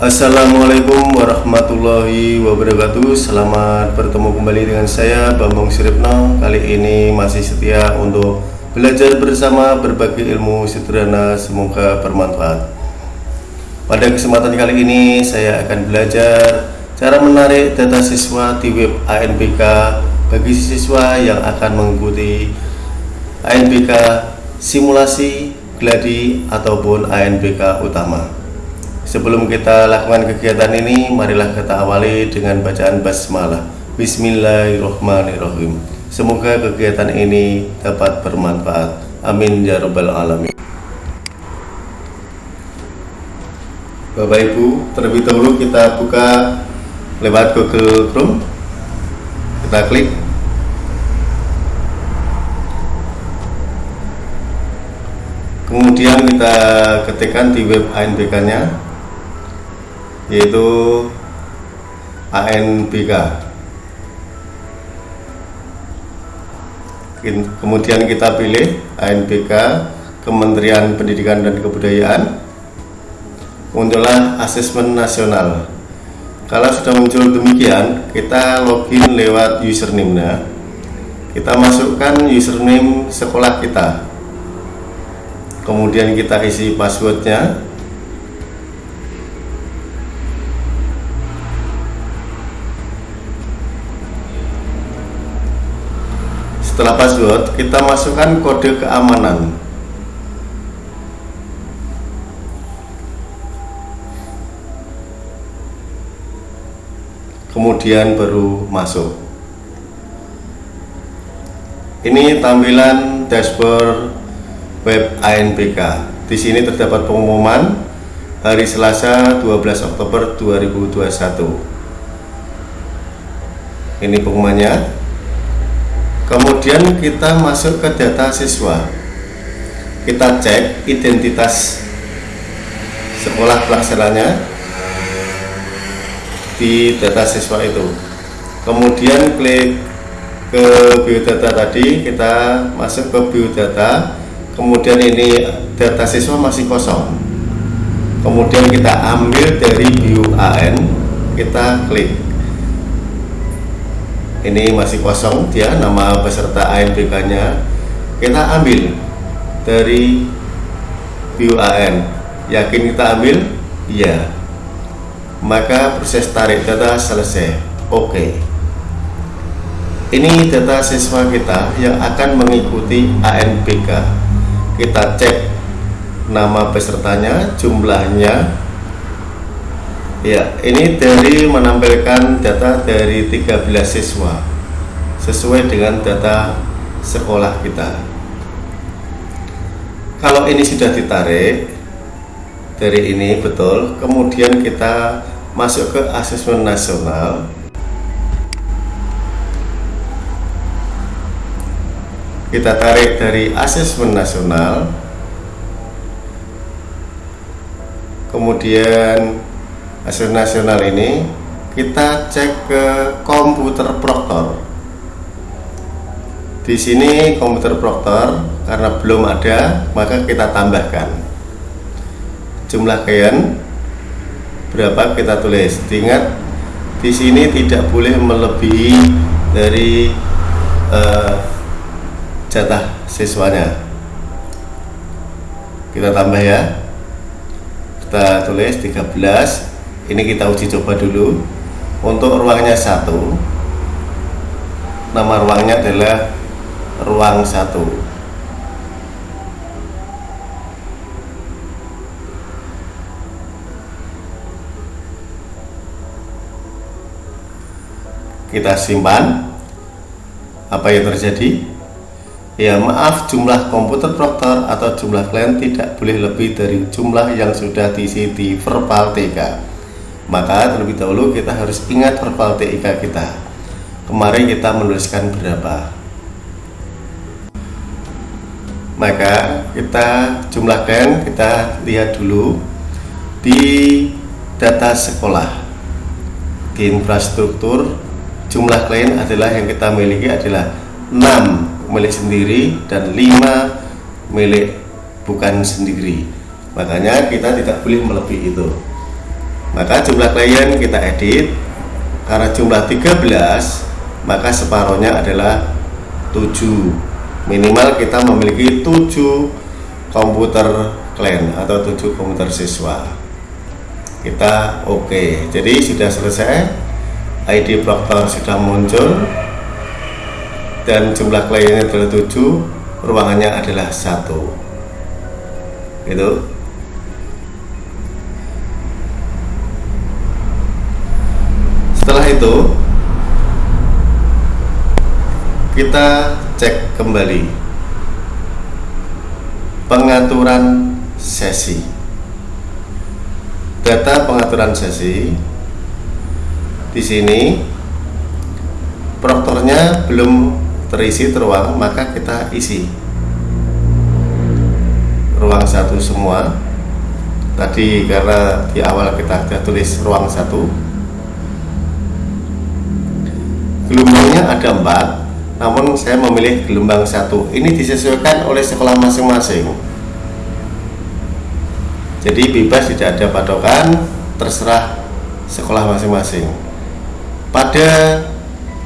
Assalamualaikum warahmatullahi wabarakatuh. Selamat bertemu kembali dengan saya Bambang Siripno. Kali ini masih setia untuk belajar bersama berbagi ilmu sederhana. Semoga bermanfaat. Pada kesempatan kali ini saya akan belajar Cara menarik data siswa di web ANBK Bagi siswa yang akan mengikuti ANBK simulasi, gladi, ataupun ANBK utama Sebelum kita lakukan kegiatan ini, marilah kita awali dengan bacaan basmalah. Bismillahirrahmanirrahim. Semoga kegiatan ini dapat bermanfaat. Amin ya rabbal alamin. Bapak Ibu, terlebih dahulu kita buka lewat Google Chrome. Kita klik kemudian kita ketikkan di web ANBK nya yaitu ANBK kemudian kita pilih ANBK Kementerian Pendidikan dan Kebudayaan. Muncullah asesmen nasional. Kalau sudah muncul demikian kita login lewat username nya kita masukkan username sekolah kita. Kemudian kita isi passwordnya setelah password kita masukkan kode keamanan. Kemudian baru masuk. Ini tampilan dashboard web ANBK di sini terdapat pengumuman hari Selasa 12 Oktober 2021 ini pengumumannya kemudian kita masuk ke data siswa. Kita cek identitas sekolah pelaksananya di data siswa itu. Kemudian klik ke biodata tadi kita masuk ke biodata. Kemudian ini data siswa masih kosong. Kemudian kita ambil dari bio AN kita klik ini masih kosong dia nama peserta ANBK nya kita ambil dari view AN yakin kita ambil? Iya. Maka proses tarik data selesai. Oke. Okay. ini data siswa kita yang akan mengikuti ANBK kita cek nama pesertanya jumlahnya Ya, ini dari menampilkan data dari 13 siswa sesuai dengan data sekolah kita. Kalau ini sudah ditarik dari ini betul, kemudian kita masuk ke asesmen nasional. Kita tarik dari asesmen nasional. Kemudian hasil nasional ini kita cek ke komputer proktor. Di sini komputer proktor karena belum ada maka kita tambahkan. Jumlah kian berapa kita tulis. Ingat di sini tidak boleh melebihi dari uh, jatah siswanya. Kita tambah ya. Kita tulis 13 ini kita uji coba dulu. Untuk ruangnya satu nama ruangnya adalah ruang satu. Kita simpan apa yang terjadi. Ya maaf jumlah komputer proktor atau jumlah klien tidak boleh lebih dari jumlah yang sudah diisi di verbal TK maka terlebih dahulu kita harus ingat verbal TIK kita. Kemarin kita menuliskan berapa. Maka kita jumlahkan kita lihat dulu di data sekolah. Di infrastruktur jumlah klien adalah yang kita miliki adalah 6 milik sendiri dan 5 milik bukan sendiri. Makanya kita tidak boleh melebihi itu maka jumlah klien kita edit. Karena jumlah 13 maka separohnya adalah 7 minimal kita memiliki 7 komputer klien atau 7 komputer siswa. Kita oke. Okay. jadi sudah selesai. ID proktor sudah muncul. Dan jumlah kliennya adalah 7 ruangannya adalah satu. Gitu setelah itu kita cek kembali. Pengaturan sesi. Data pengaturan sesi di sini proktornya belum terisi teruang maka kita isi. Ruang satu semua. Tadi karena di awal kita sudah tulis ruang satu gelombangnya ada empat namun saya memilih gelombang satu. Ini disesuaikan oleh sekolah masing-masing. Jadi bebas tidak ada patokan terserah sekolah masing-masing. Pada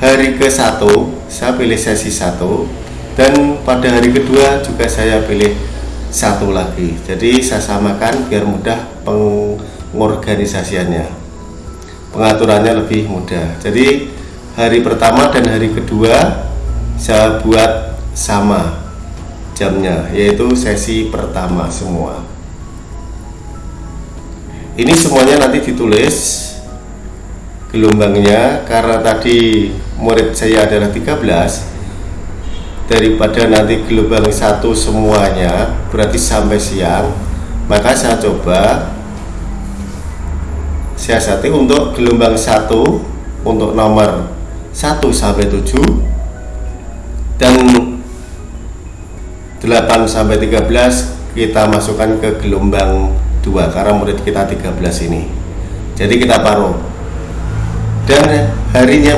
hari ke satu saya pilih sesi satu. Dan pada hari kedua juga saya pilih satu lagi. Jadi saya samakan biar mudah pengorganisasiannya. Pengaturannya lebih mudah. Jadi hari pertama dan hari kedua saya buat sama jamnya yaitu sesi pertama semua. Ini semuanya nanti ditulis gelombangnya karena tadi murid saya adalah 13 daripada nanti gelombang satu semuanya berarti sampai siang maka saya coba siasati untuk gelombang satu untuk nomor 1 sampai 7 dan 8 sampai 13 kita masukkan ke gelombang 2 karena murid kita 13 ini. Jadi kita paruh. Dan harinya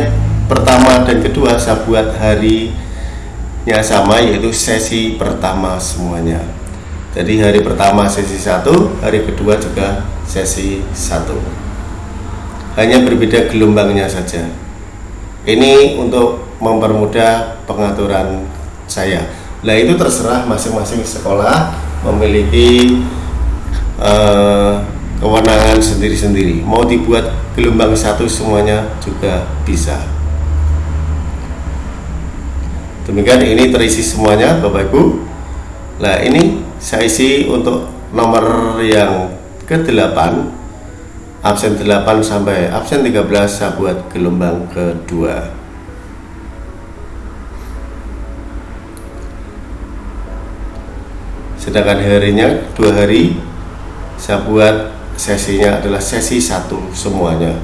pertama dan kedua saya buat hari yang sama yaitu sesi pertama semuanya. Jadi hari pertama sesi satu hari kedua juga sesi satu. Hanya berbeda gelombangnya saja ini untuk mempermudah pengaturan saya. Nah itu terserah masing-masing sekolah memiliki uh, kewenangan sendiri-sendiri. Mau dibuat gelombang satu semuanya juga bisa. Demikian ini terisi semuanya Bapak Ibu. Nah ini saya isi untuk nomor yang ke-8 absen 8 sampai absen 13 saya buat gelombang kedua. Sedangkan harinya dua hari saya buat sesinya adalah sesi satu semuanya.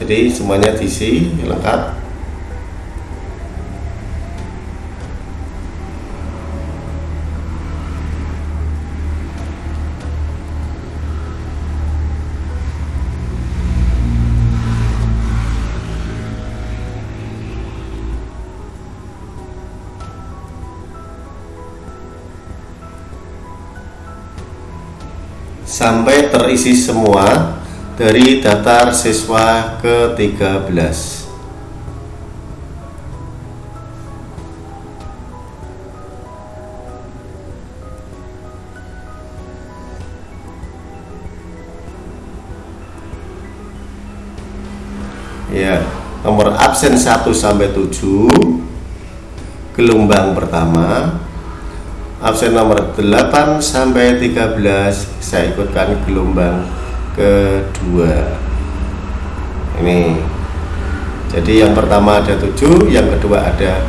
Jadi semuanya diisi lengkap sampai terisi semua dari daftar siswa ke-13 ya nomor absen 1 sampai 7 gelombang pertama absen nomor 8 sampai 13 saya ikutkan gelombang kedua. Ini. Jadi yang pertama ada 7 yang kedua ada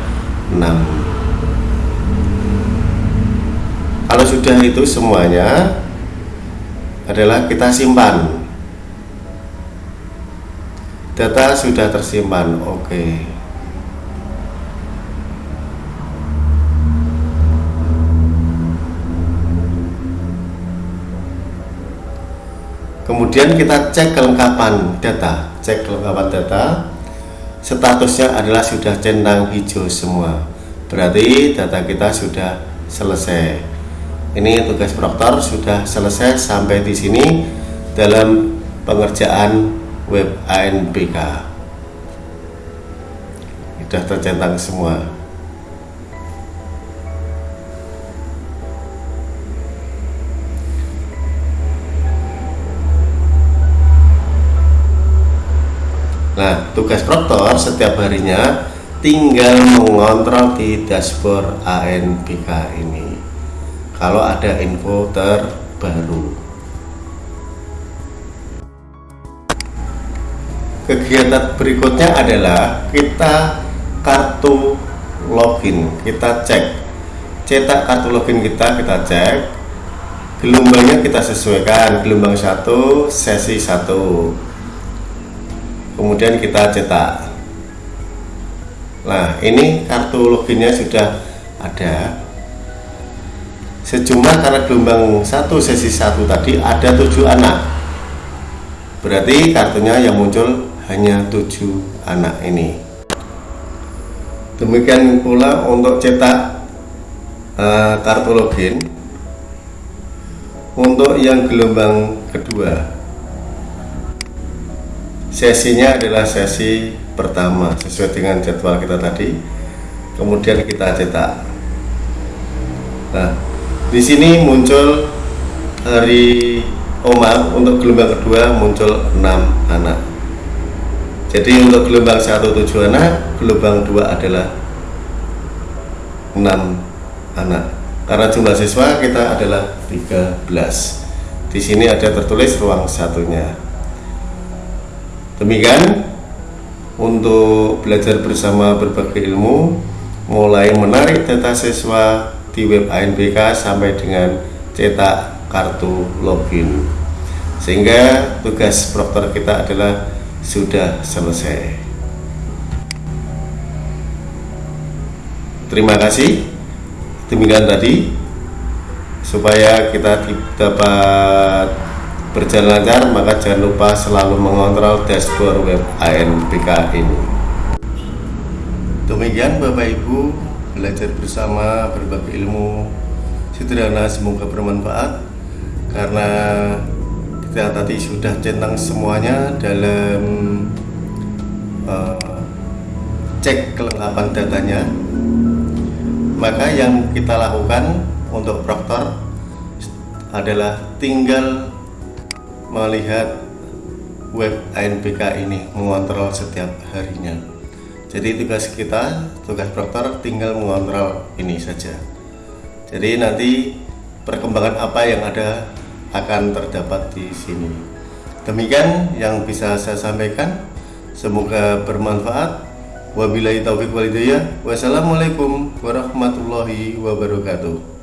6 kalau sudah itu semuanya adalah kita simpan. Data sudah tersimpan oke. okay. Kemudian kita cek kelengkapan data cek kelengkapan data. Statusnya adalah sudah centang hijau semua. Berarti data kita sudah selesai. Ini tugas proktor sudah selesai sampai di sini dalam pengerjaan web ANBK sudah tercentang semua Nah, tugas proktor setiap harinya tinggal mengontrol di dashboard ANBK ini. Kalau ada info terbaru. Kegiatan berikutnya adalah kita kartu login, kita cek. Cetak kartu login kita, kita cek. Gelombangnya kita sesuaikan, gelombang satu, sesi satu kemudian kita cetak. Nah ini kartu loginnya sudah ada. Sejumlah karena gelombang satu sesi satu tadi ada tujuh anak. Berarti kartunya yang muncul hanya tujuh anak ini. Demikian pula untuk cetak uh, kartu login. Untuk yang gelombang kedua sesinya adalah sesi pertama sesuai dengan jadwal kita tadi. Kemudian kita cetak. Nah di sini muncul hari Omar untuk gelombang kedua muncul 6 anak. Jadi untuk gelombang 1 7 anak gelombang 2 adalah 6 anak. Karena jumlah siswa kita adalah 13 di sini ada tertulis ruang satunya Demikian untuk belajar bersama berbagai ilmu mulai menarik data siswa di web ANBK sampai dengan cetak kartu login. Sehingga tugas proktor kita adalah sudah selesai. Terima kasih. Demikian tadi supaya kita dapat berjalan lancar maka jangan lupa selalu mengontrol dashboard web ANBK ini. Demikian Bapak Ibu belajar bersama berbagai ilmu. Sederhana semoga bermanfaat. Karena kita tadi sudah centang semuanya dalam uh, cek kelengkapan datanya. Maka yang kita lakukan untuk proktor adalah tinggal melihat web ANBK ini mengontrol setiap harinya. Jadi tugas kita tugas proktor tinggal mengontrol ini saja. Jadi nanti perkembangan apa yang ada akan terdapat di sini. Demikian yang bisa saya sampaikan. Semoga bermanfaat. Wabillahi taufiq walhidayah wassalamualaikum warahmatullahi wabarakatuh